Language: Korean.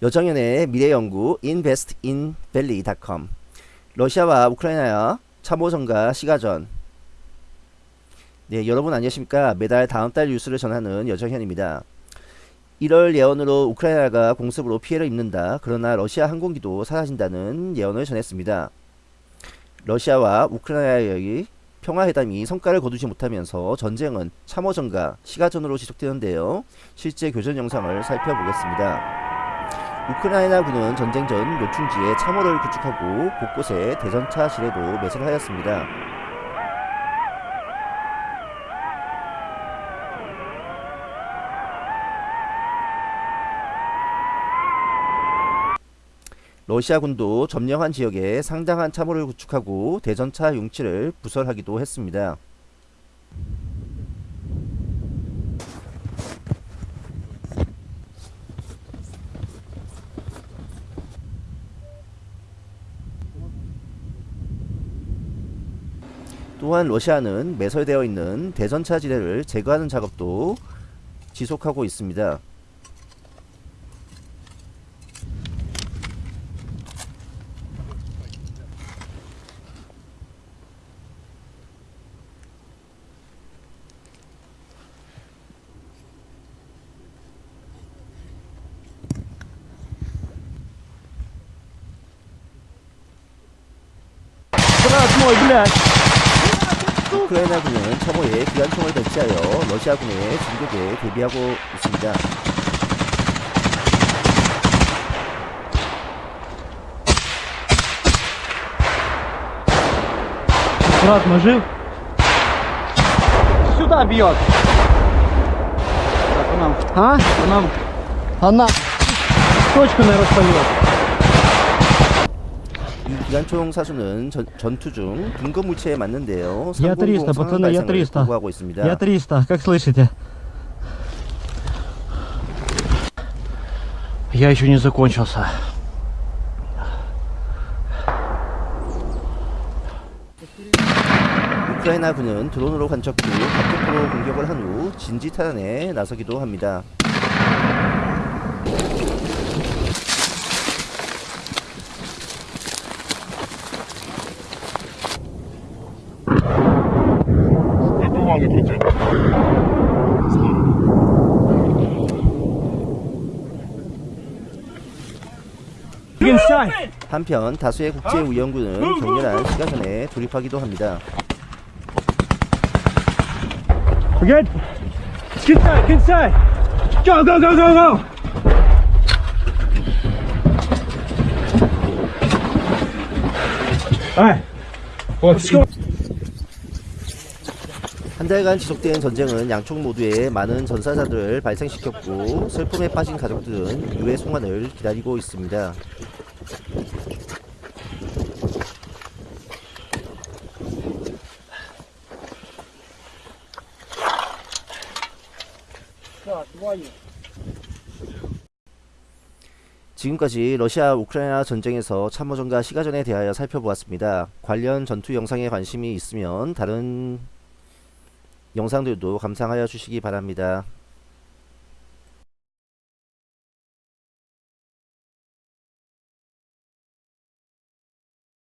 여정연의 미래연구 investinvalley.com 러시아와 우크라이나의 참호전과 시가전. 네 여러분 안녕하십니까? 매달 다음 달 뉴스를 전하는 여정현입니다. 1월 예언으로 우크라이나가 공습으로 피해를 입는다. 그러나 러시아 항공기도 사라진다는 예언을 전했습니다. 러시아와 우크라이나의 평화회담이 성과를 거두지 못하면서 전쟁은 참호전과 시가전으로 지속되는데요. 실제 교전 영상을 살펴보겠습니다 우크라이나 군은 전쟁 전 요충지에 참호를 구축하고 곳곳에 대전차 지뢰도 매설하였습니다. 러시아군도 점령한 지역에 상당한 참호를 구축하고 대전차 용치를 부설하기도 했습니다. 또한 러시아는 매설되어 있는 대전차 지대를 제거하는 작업도 지속하고 있습니다. 우크라이나군은 참호에 기관총을 배치하여 러시아군의 진격에 대비하고 있습니다. Аккуратно, жив? Сюда бьет. Так, он нам, А? он нам Она. точку, наверное, спалил. 이 기관총 사수는 전, 전투 중 근거 물체에 맞는데요. Я 300, 300 상황 пацаны, я 발생을 300. 보고하고 있습니다. Я 300, как слышите? Я еще не закончился. 우크라이나군은 드론으로 관측 후 각격포로 공격을 한 후 진지 탈환에 나서기도 합니다. 한편 다수의 국제 우연군은 격렬한 시가전에 돌입하기도 합니다. Forget. Get inside, get inside. Go, go, go, go, go. Alright. Let's go. 한 달간 지속된 전쟁은 양쪽 모두에 많은 전사자들을 발생시켰고 슬픔에 빠진 가족들은 유해 송환을 기다리고 있습니다. 지금까지 러시아 우크라이나 전쟁에서 참호전과 시가전에 대하여 살펴보았습니다. 관련 전투 영상에 관심이 있으면 다른 영상들도 감상하여 주시기 바랍니다.